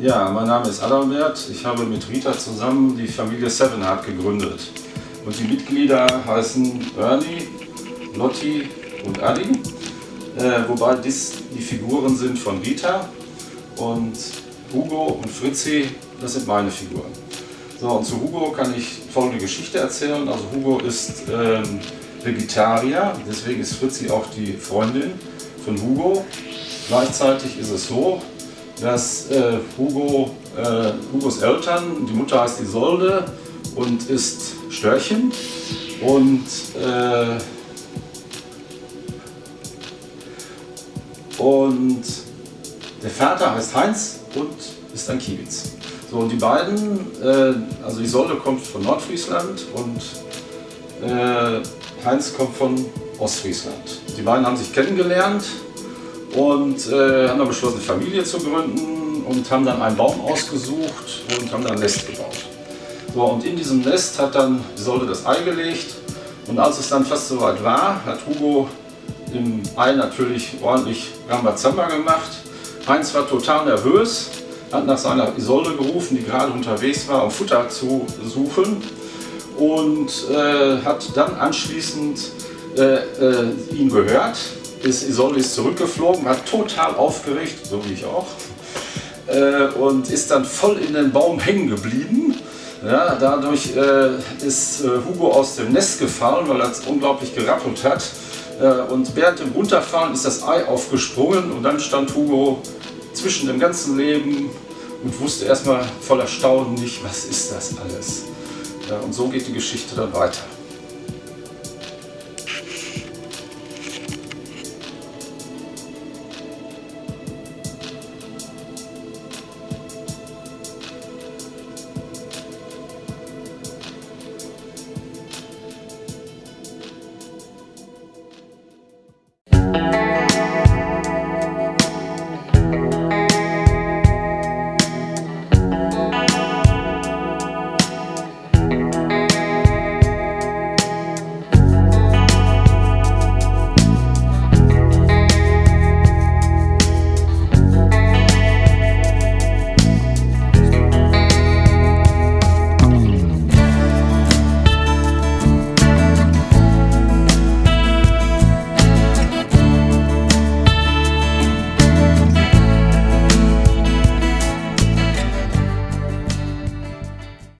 Ja, mein Name ist Adalbert. Ich habe mit Rita zusammen die Familie Sevenheart gegründet. Und die Mitglieder heißen Ernie, Lotti und Adi. Äh, wobei dies die Figuren sind von Rita. Und Hugo und Fritzi, das sind meine Figuren. So, und zu Hugo kann ich folgende Geschichte erzählen. Also Hugo ist ähm, Vegetarier, deswegen ist Fritzi auch die Freundin von Hugo. Gleichzeitig ist es so, dass äh, Hugo, äh, Hugos Eltern, die Mutter heißt Isolde und ist Störchen und äh, und der Vater heißt Heinz und ist ein Kiewitz. So, und die beiden, äh, also Isolde kommt von Nordfriesland und äh, Heinz kommt von Ostfriesland. Die beiden haben sich kennengelernt und äh, haben dann beschlossen, eine Familie zu gründen und haben dann einen Baum ausgesucht und haben dann ein Nest gebaut. So, und in diesem Nest hat dann die Säule das Ei gelegt und als es dann fast soweit war, hat Hugo im Ei natürlich ordentlich Rambazamba gemacht. Heinz war total nervös, hat nach seiner Isolde gerufen, die gerade unterwegs war, um Futter zu suchen und äh, hat dann anschließend äh, äh, ihn gehört ist Isolde ist zurückgeflogen, war total aufgeregt, so wie ich auch, äh, und ist dann voll in den Baum hängen geblieben. Ja, dadurch äh, ist äh, Hugo aus dem Nest gefallen, weil er es unglaublich gerappelt hat. Äh, und während dem Runterfallen ist das Ei aufgesprungen und dann stand Hugo zwischen dem ganzen Leben und wusste erstmal voller Staunen nicht, was ist das alles. Ja, und so geht die Geschichte dann weiter.